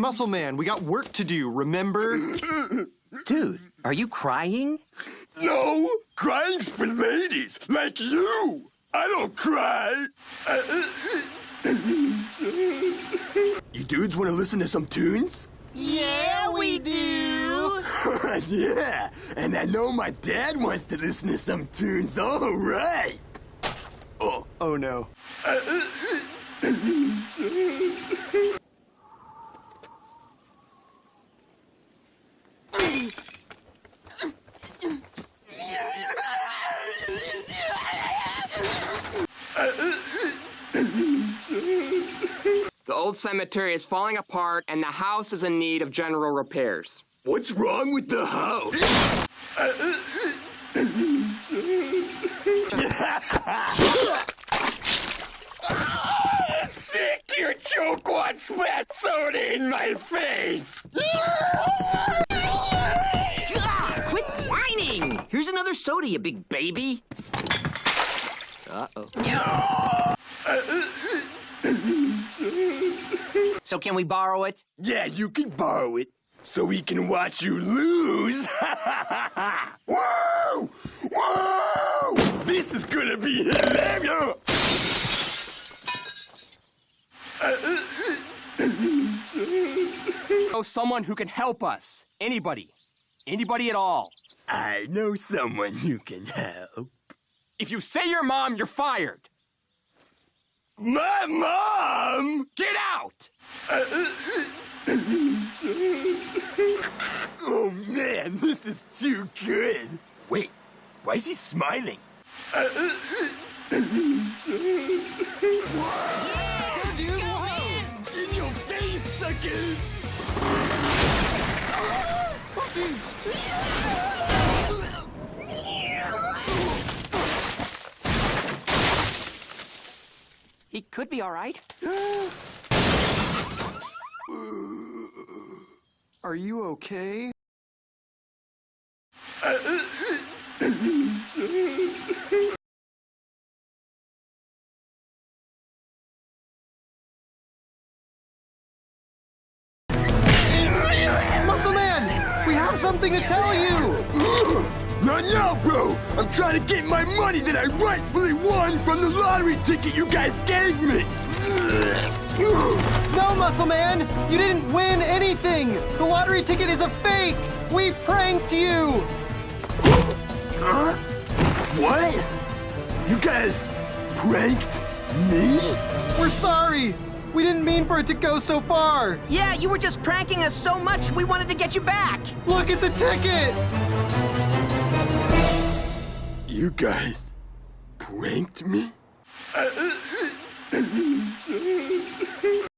Muscle Man, we got work to do, remember? Dude, are you crying? No, crying's for ladies like you. I don't cry. you dudes want to listen to some tunes? Yeah, we do. yeah, and I know my dad wants to listen to some tunes. All right. Oh, Oh no. The old cemetery is falling apart and the house is in need of general repairs. what's wrong with the house? Sick, your joke wants spat soda in my face. Quit whining! Here's another soda, you big baby. Uh-oh. So can we borrow it? Yeah, you can borrow it so we can watch you lose. Whoa! Whoa! This is gonna be hilarious. Oh, someone who can help us. Anybody. Anybody at all. I know someone who can help. If you say your mom, you're fired. My mom! Get out! Oh man, this is too good. Wait, why is he smiling? In your face, suckers! He could be all right. Are you okay? Muscle Man! We have something to tell you! Not now, bro! I'm trying to get my money that I rightfully won from the lottery ticket you guys gave me! No, Muscle Man! You didn't win anything! The lottery ticket is a fake! We pranked you! Huh? What? You guys pranked me? We're sorry! We didn't mean for it to go so far! Yeah, you were just pranking us so much we wanted to get you back. Look at the ticket! You guys pranked me?